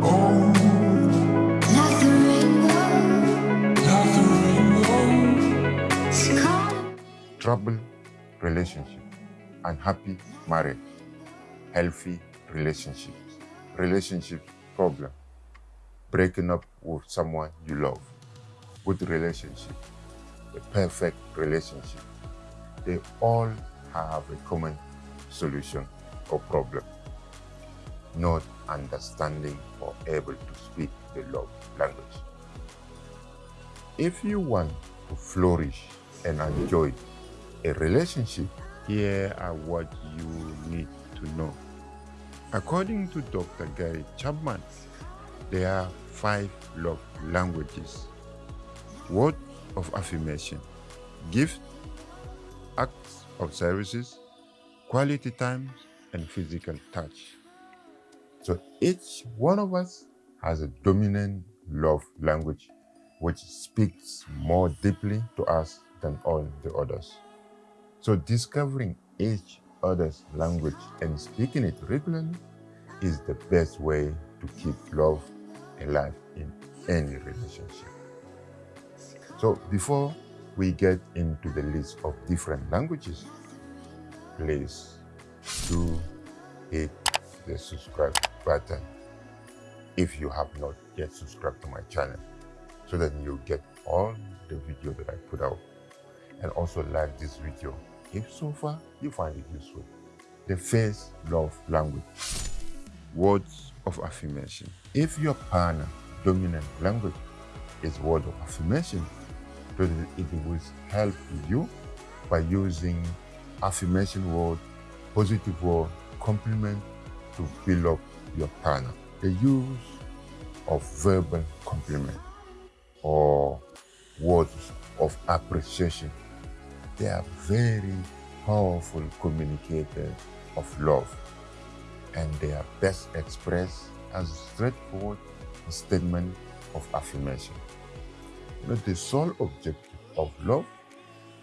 Oh. trouble relationship, unhappy marriage, healthy relationships, relationship problem, breaking up with someone you love, good relationship, the perfect relationship. They all have a common solution or problem. Not understanding or able to speak the love language. If you want to flourish and enjoy a relationship, here are what you need to know. According to Dr. Gary Chapman, there are five love languages. Word of affirmation, gift, acts of services, quality time, and physical touch. So each one of us has a dominant love language which speaks more deeply to us than all the others. So discovering each other's language and speaking it regularly is the best way to keep love alive in any relationship. So before we get into the list of different languages, please do hit the subscribe button if you have not yet subscribed to my channel so that you get all the video that I put out and also like this video if so far you find it useful. The first love language, words of affirmation. If your partner dominant language is word of affirmation, then it will help you by using affirmation word, positive word, compliment to build up your partner. The use of verbal compliment or words of appreciation. They are very powerful communicators of love and they are best expressed as a straightforward statement of affirmation. You know, the sole objective of love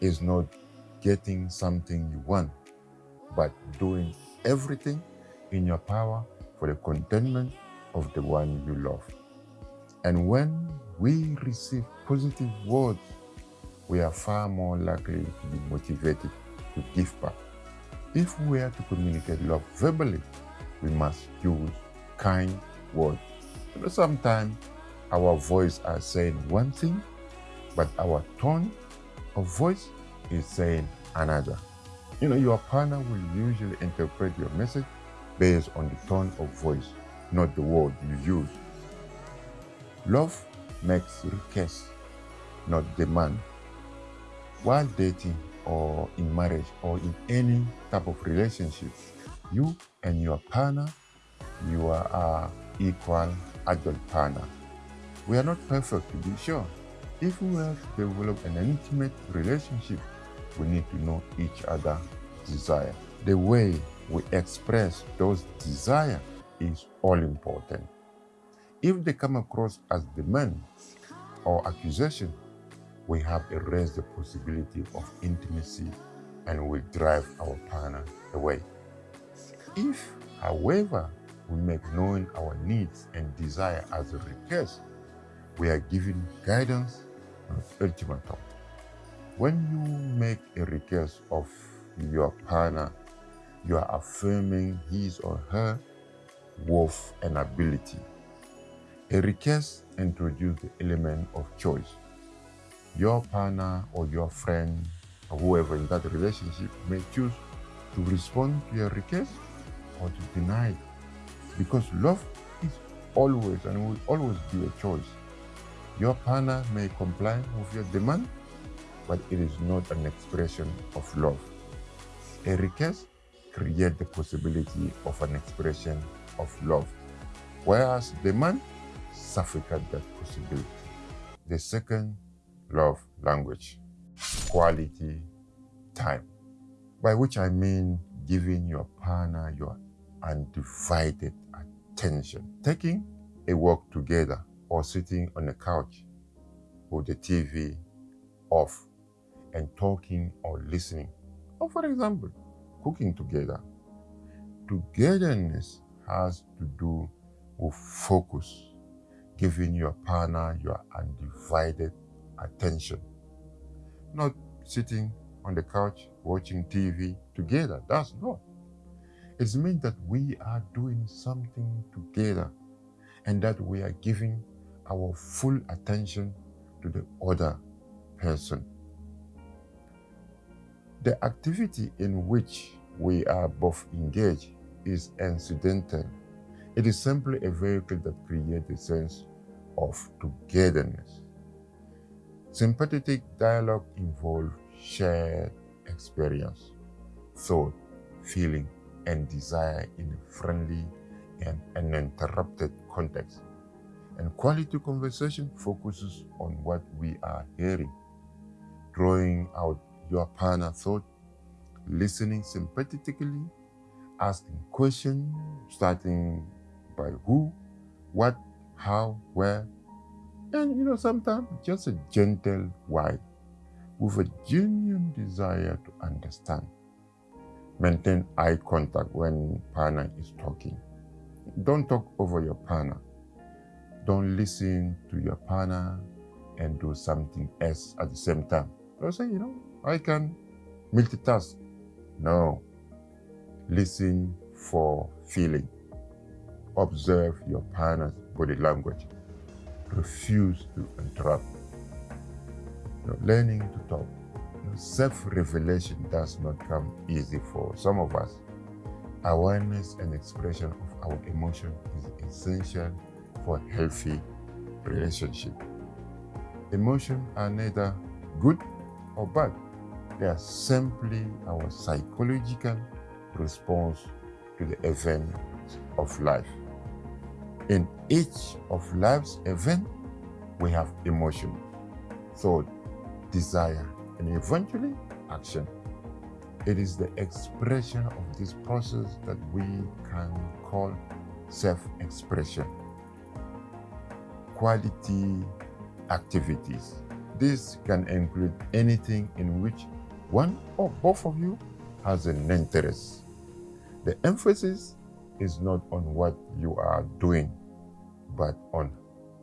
is not getting something you want, but doing everything in your power for the contentment of the one you love. And when we receive positive words, we are far more likely to be motivated to give back. If we are to communicate love verbally, we must use kind words. You know, sometimes our voice are saying one thing, but our tone of voice is saying another. You know, your partner will usually interpret your message based on the tone of voice, not the word you use. Love makes request, not demand. While dating or in marriage or in any type of relationship, you and your partner, you are equal adult partner. We are not perfect to be sure. If we have developed an intimate relationship, we need to know each other desire. The way we express those desire is all important. If they come across as demands or accusation, we have erased the possibility of intimacy and will drive our partner away. If, however, we make known our needs and desire as a request, we are giving guidance and ultimatum. When you make a request of your partner, you are affirming his or her worth and ability. A request introduces the element of choice. Your partner or your friend or whoever in that relationship may choose to respond to your request or to deny it. Because love is always and will always be a choice. Your partner may comply with your demand, but it is not an expression of love. A request creates the possibility of an expression of love, whereas the man suffocates that possibility. The second love language, quality time, by which I mean giving your partner your undivided attention, taking a walk together or sitting on a couch with the TV off and talking or listening. Or for example, cooking together. Togetherness has to do with focus, giving your partner your undivided attention. Not sitting on the couch watching TV together. That's not. It means that we are doing something together and that we are giving our full attention to the other person. The activity in which we are both engaged is incidental. It is simply a vehicle that creates a sense of togetherness. Sympathetic dialogue involves shared experience, thought, feeling, and desire in a friendly and uninterrupted context. And quality conversation focuses on what we are hearing, drawing out your partner thought, listening sympathetically, asking questions, starting by who, what, how, where, and you know, sometimes just a gentle why, with a genuine desire to understand. Maintain eye contact when partner is talking. Don't talk over your partner. Don't listen to your partner and do something else at the same time. Don't say, you know, I can multitask. No. Listen for feeling. Observe your partner's body language. Refuse to interrupt. You know, learning to talk. Self-revelation does not come easy for some of us. Awareness and expression of our emotion is essential for healthy relationship. Emotions are neither good or bad. They are simply our psychological response to the event of life. In each of life's event, we have emotion, thought, desire, and eventually action. It is the expression of this process that we can call self-expression. Quality activities. This can include anything in which one or both of you has an interest. The emphasis is not on what you are doing, but on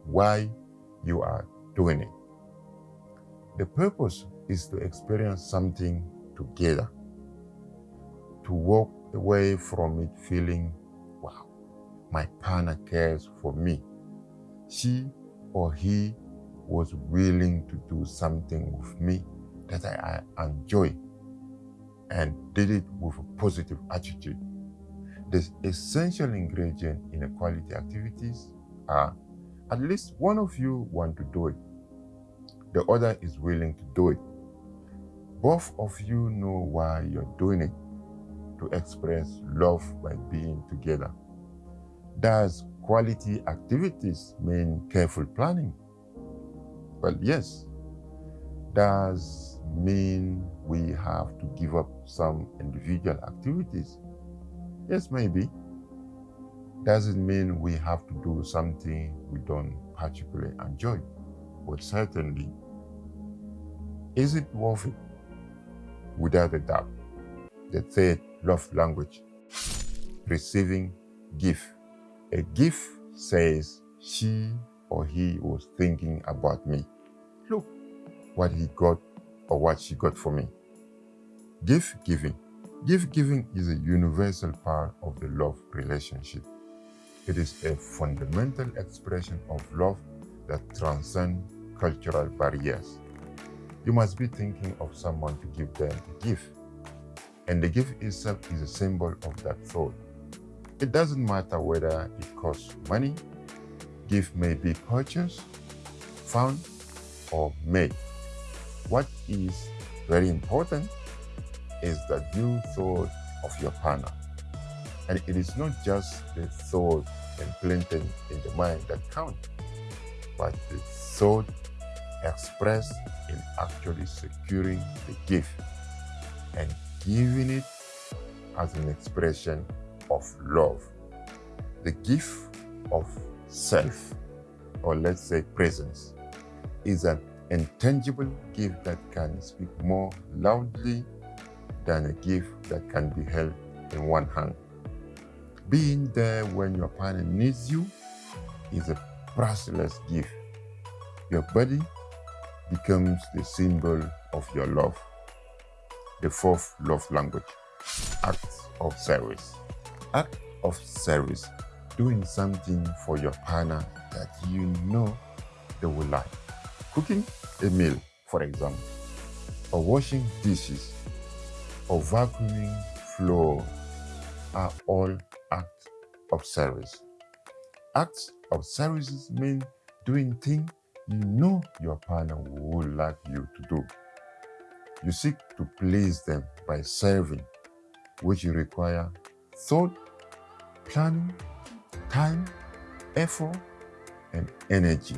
why you are doing it. The purpose is to experience something together, to walk away from it feeling, wow, my partner cares for me. She or he was willing to do something with me that I, I enjoy and did it with a positive attitude. The essential ingredient in quality activities are at least one of you want to do it. The other is willing to do it. Both of you know why you're doing it, to express love by being together. Does quality activities mean careful planning? Well, yes. Does mean we have to give up some individual activities? Yes, maybe. Does it mean we have to do something we don't particularly enjoy? But certainly, is it worth it? Without a doubt. The third love language, receiving gift. A gift says she or he was thinking about me. Look what he got or what she got for me. Gift giving. Gift giving is a universal part of the love relationship. It is a fundamental expression of love that transcends cultural barriers. You must be thinking of someone to give them a gift. And the gift itself is a symbol of that thought. It doesn't matter whether it costs money, gift may be purchased, found, or made. What is very important is that you thought of your partner. And it is not just the thought implanted in the mind that count, but the thought expressed in actually securing the gift and giving it as an expression of love. The gift of self, or let's say presence, is an intangible gift that can speak more loudly than a gift that can be held in one hand. Being there when your partner needs you is a priceless gift. Your body becomes the symbol of your love. The fourth love language, acts of service. Act of service, doing something for your partner that you know they will like. Cooking a meal, for example, or washing dishes, or vacuuming floor are all acts of service. Acts of services mean doing things you know your partner would like you to do. You seek to please them by serving, which you require thought, planning, time, effort, and energy.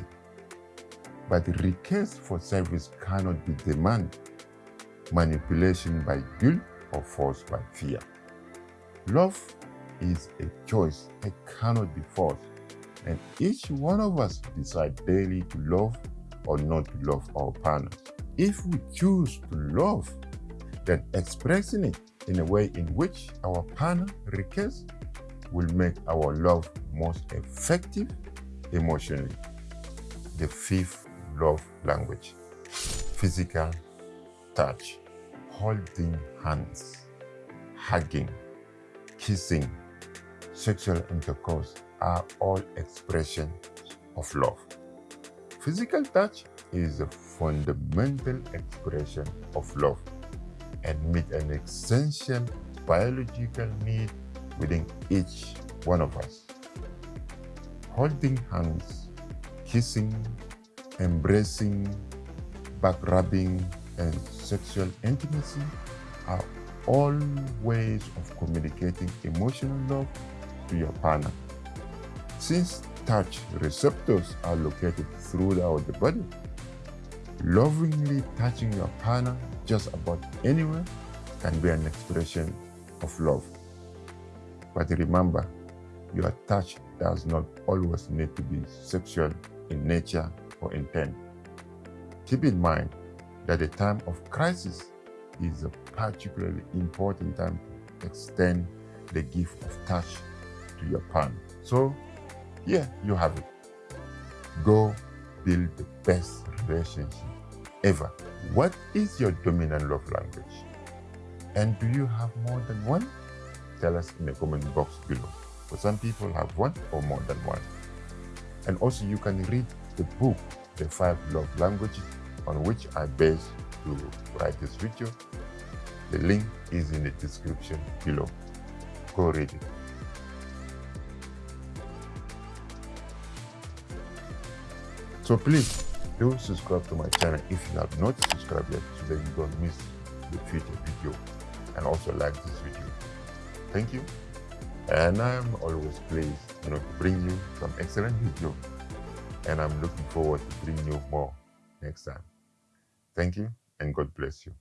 But request for service cannot be demand, manipulation by guilt, or force by fear. Love is a choice, it cannot be forced. And each one of us decide daily to love or not to love our partners. If we choose to love, then expressing it in a way in which our partner requests will make our love most effective emotionally. The fifth love language, physical touch, holding hands, hugging, kissing, sexual intercourse are all expressions of love. Physical touch is a fundamental expression of love and meet an essential biological need within each one of us. Holding hands, kissing, embracing, back rubbing, and sexual intimacy are all ways of communicating emotional love to your partner. Since touch receptors are located throughout the body, lovingly touching your partner just about anywhere can be an expression of love. But remember, your touch does not always need to be sexual in nature or intent. Keep in mind that the time of crisis is a particularly important time to extend the gift of touch to your partner. So, yeah, you have it. Go build the best relationship ever. What is your dominant love language? And do you have more than one? Tell us in the comment box below. For some people have one or more than one. And also you can read the book, The Five Love Languages, on which I base to write this video. The link is in the description below. Go read it. So please do subscribe to my channel if you have not subscribed yet so that you don't miss the future video and also like this video. Thank you. And I'm always pleased you know, to bring you some excellent video and I'm looking forward to bring you more next time. Thank you and God bless you.